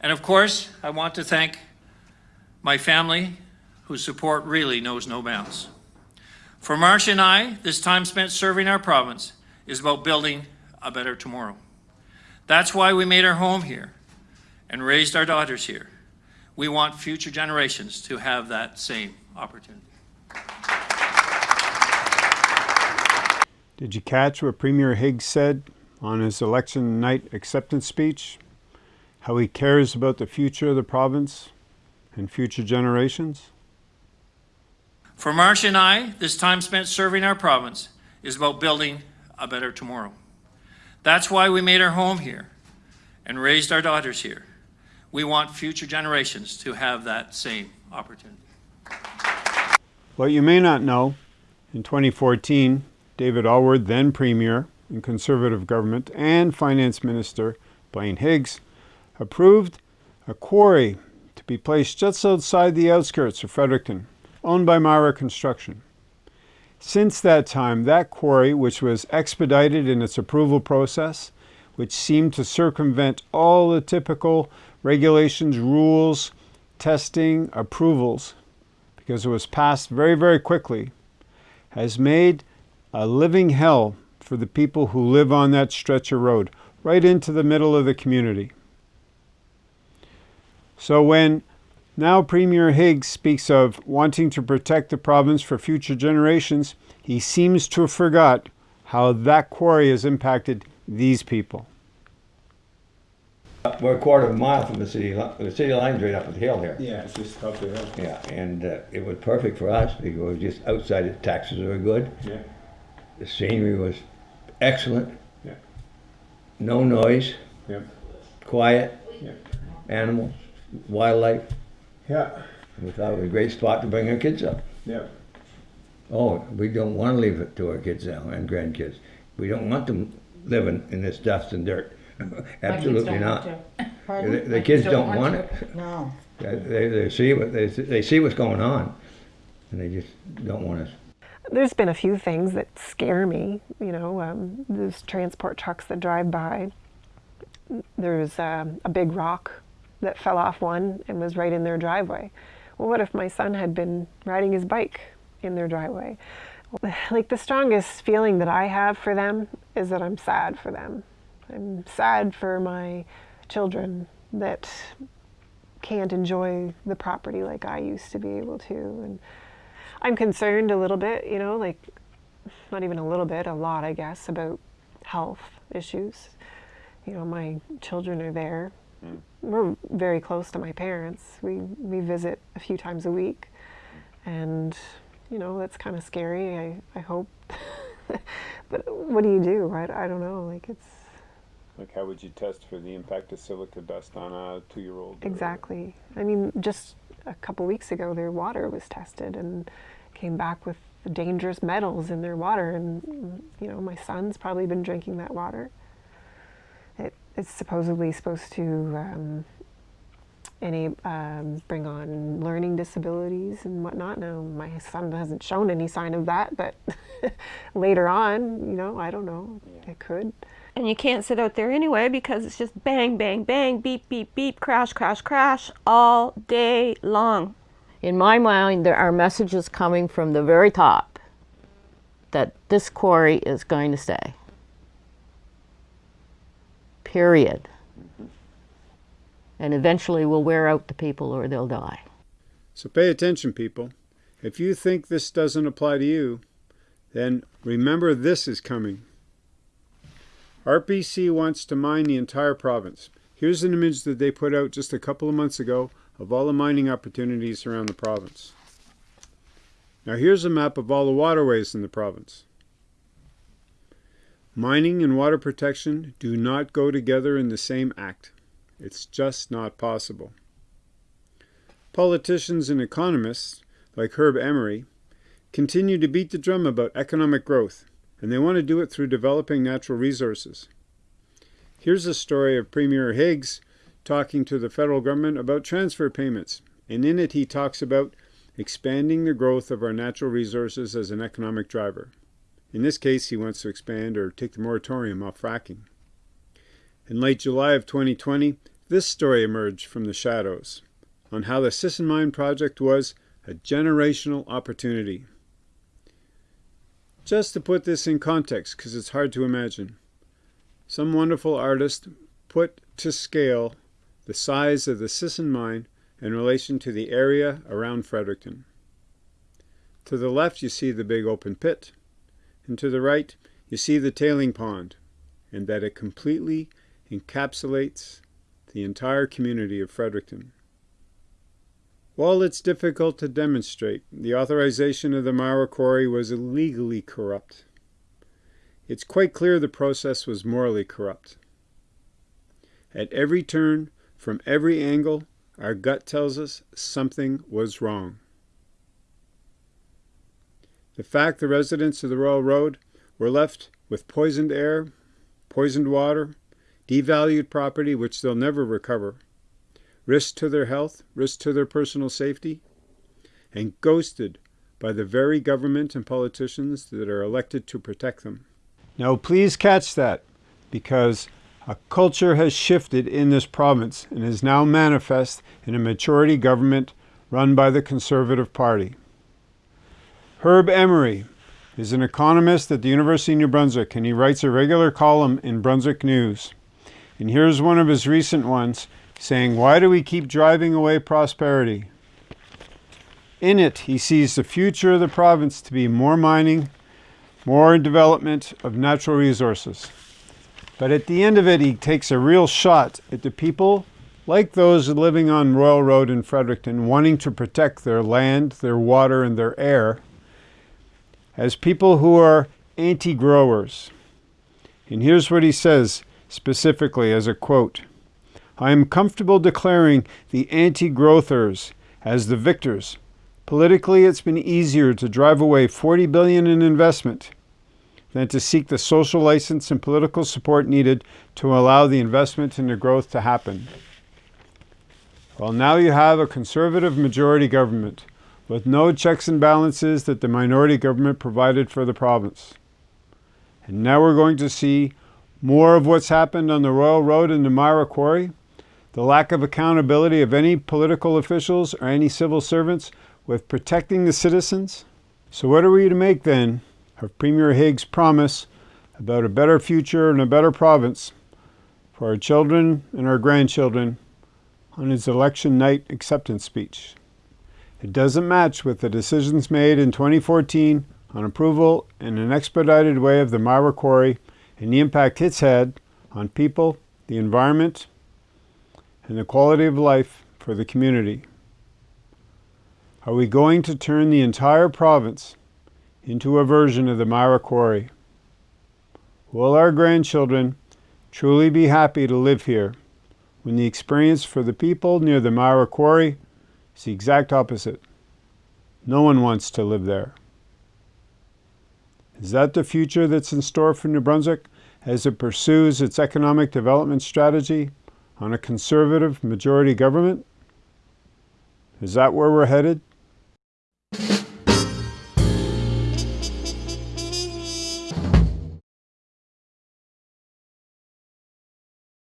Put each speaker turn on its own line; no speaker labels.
And of course, I want to thank my family, whose support really knows no bounds. For Marcia and I, this time spent serving our province is about building a better tomorrow. That's why we made our home here and raised our daughters here. We want future generations to have that same opportunity.
Did you catch what Premier Higgs said on his election night acceptance speech? How he cares about the future of the province and future generations?
For Marcia and I, this time spent serving our province is about building a better tomorrow. That's why we made our home here and raised our daughters here. We want future generations to have that same opportunity.
What you may not know, in 2014, David Alward, then Premier in Conservative government, and Finance Minister Blaine Higgs approved a quarry to be placed just outside the outskirts of Fredericton, owned by Myra Construction. Since that time, that quarry, which was expedited in its approval process, which seemed to circumvent all the typical regulations, rules, testing, approvals, because it was passed very, very quickly, has made a living hell for the people who live on that stretch of road, right into the middle of the community. So when now Premier Higgs speaks of wanting to protect the province for future generations, he seems to have forgot how that quarry has impacted these people.
We're a quarter of a mile from the city, li- the city line's right up the hill here.
Yeah, it's just up the hill.
Yeah, and uh, it was perfect for us because it was just outside, the taxes were good,
Yeah,
the scenery was excellent.
Yeah.
No noise,
yeah,
quiet,
yeah.
animals, wildlife.
Yeah,
We thought it was a great spot to bring our kids up.
yeah.
Oh, we don't want to leave it to our kids now and grandkids. We don't want them living in this dust and dirt. Absolutely not. The, the kids don't want it.
No.
They, they, they see what they, they see what's going on, and they just don't want us.
There's been a few things that scare me. You know, um, there's transport trucks that drive by. There's um, a big rock that fell off one and was right in their driveway. Well, what if my son had been riding his bike in their driveway? Like the strongest feeling that I have for them is that I'm sad for them. I'm sad for my children that can't enjoy the property like I used to be able to. And I'm concerned a little bit, you know, like not even a little bit, a lot, I guess, about health issues. You know, my children are there. Mm. We're very close to my parents. We we visit a few times a week, and you know that's kind of scary. I I hope, but what do you do? I, I don't know. Like it's
Like how would you test for the impact of silica dust on a two-year-old?
Exactly. I mean, just a couple weeks ago, their water was tested and came back with dangerous metals in their water. And, you know, my son's probably been drinking that water. It, it's supposedly supposed to um, any, um, bring on learning disabilities and whatnot. Now, my son hasn't shown any sign of that, but later on, you know, I don't know, it could.
And you can't sit out there anyway because it's just bang, bang, bang, beep, beep, beep, crash, crash, crash all day long.
In my mind, there are messages coming from the very top that this quarry is going to stay. Period. And eventually we'll wear out the people or they'll die.
So pay attention, people. If you think this doesn't apply to you, then remember this is coming. RPC wants to mine the entire province. Here's an image that they put out just a couple of months ago of all the mining opportunities around the province. Now here's a map of all the waterways in the province. Mining and water protection do not go together in the same act. It's just not possible. Politicians and economists, like Herb Emery, continue to beat the drum about economic growth, and they want to do it through developing natural resources. Here's a story of Premier Higgs talking to the federal government about transfer payments, and in it he talks about expanding the growth of our natural resources as an economic driver. In this case, he wants to expand or take the moratorium off fracking. In late July of 2020, this story emerged from the shadows on how the Sisson Mine project was a generational opportunity. Just to put this in context, because it's hard to imagine, some wonderful artist put to scale the size of the Sisson Mine in relation to the area around Fredericton. To the left, you see the big open pit, and to the right, you see the tailing pond, and that it completely encapsulates the entire community of Fredericton. While it's difficult to demonstrate, the authorization of the Mara Quarry was illegally corrupt. It's quite clear the process was morally corrupt. At every turn, from every angle, our gut tells us something was wrong. The fact the residents of the Royal Road were left with poisoned air, poisoned water, devalued property which they'll never recover, risk to their health, risk to their personal safety, and ghosted by the very government and politicians that are elected to protect them. Now, please catch that, because a culture has shifted in this province and is now manifest in a majority government run by the Conservative Party. Herb Emery is an economist at the University of New Brunswick, and he writes a regular column in Brunswick News. And here's one of his recent ones saying, Why do we keep driving away prosperity? In it, he sees the future of the province to be more mining, more development of natural resources. But at the end of it, he takes a real shot at the people like those living on Royal Road in Fredericton, wanting to protect their land, their water, and their air, as people who are anti growers. And here's what he says specifically as a quote I am comfortable declaring the anti growthers as the victors. Politically, it's been easier to drive away 40 billion in investment than to seek the social license and political support needed to allow the investment and the growth to happen. Well, now you have a conservative majority government with no checks and balances that the minority government provided for the province. And now we're going to see more of what's happened on the Royal Road in the Myra Quarry, the lack of accountability of any political officials or any civil servants with protecting the citizens. So what are we to make then of Premier Higgs' promise about a better future and a better province for our children and our grandchildren on his election night acceptance speech? It doesn't match with the decisions made in 2014 on approval in an expedited way of the Myra Quarry and the impact it's had on people, the environment, and the quality of life for the community. Are we going to turn the entire province into a version of the Myra Quarry? Will our grandchildren truly be happy to live here when the experience for the people near the Myra Quarry is the exact opposite? No one wants to live there. Is that the future that's in store for New Brunswick as it pursues its economic development strategy on a conservative majority government? Is that where we're headed?